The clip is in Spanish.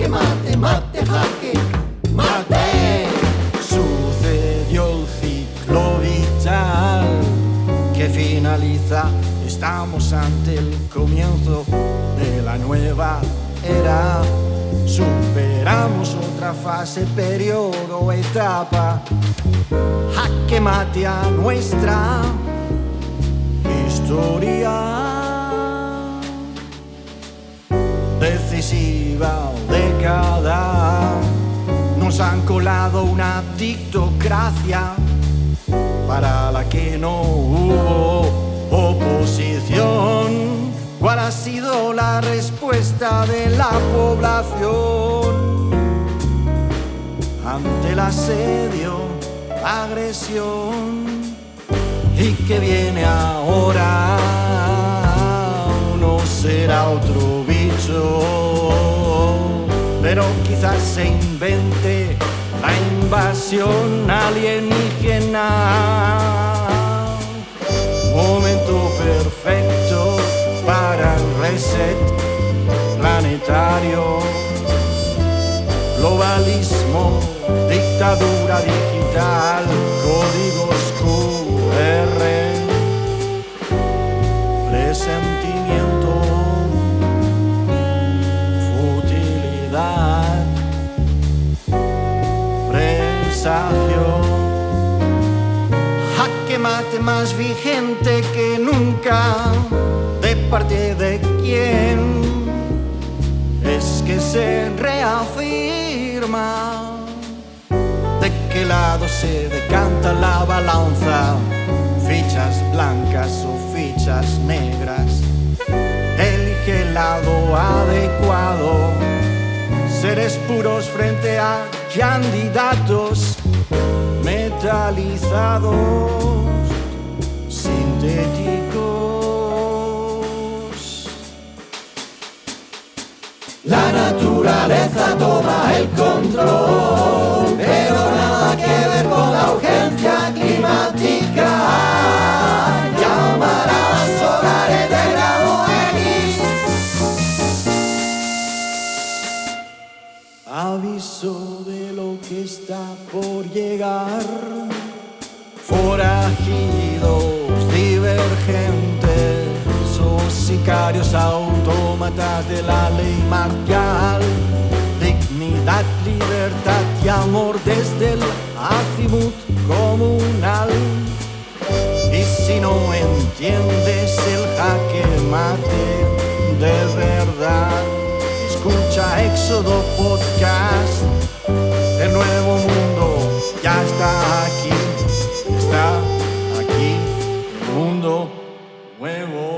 Jaque mate, mate, jaque mate. Sucedió el ciclo vital que finaliza. Estamos ante el comienzo de la nueva era. Superamos otra fase, periodo, etapa. Jaque mate a nuestra historia. Decisiva década. Nos han colado una dictocracia para la que no hubo oposición. ¿Cuál ha sido la respuesta de la población ante el asedio, agresión? ¿Y que viene ahora? No será otro bicho, se invente la invasión alienígena. Momento perfecto para el reset planetario. Globalismo, dictadura digital, códigos QR, Jaque mate más vigente que nunca. ¿De parte de quién? Es que se reafirma. ¿De qué lado se decanta la balanza? Fichas blancas o fichas negras. Elige el lado adecuado. Seres puros frente a candidatos metalizados, sintéticos. La naturaleza toma el control, pero nada que ver con la urgencia climática. Llamarás solares de grado X. Aviso de que está por llegar. Forajidos, divergentes, o sicarios autómatas de la ley marcial. Dignidad, libertad y amor desde el azimut comunal. Y si no entiendes el jaque mate, when will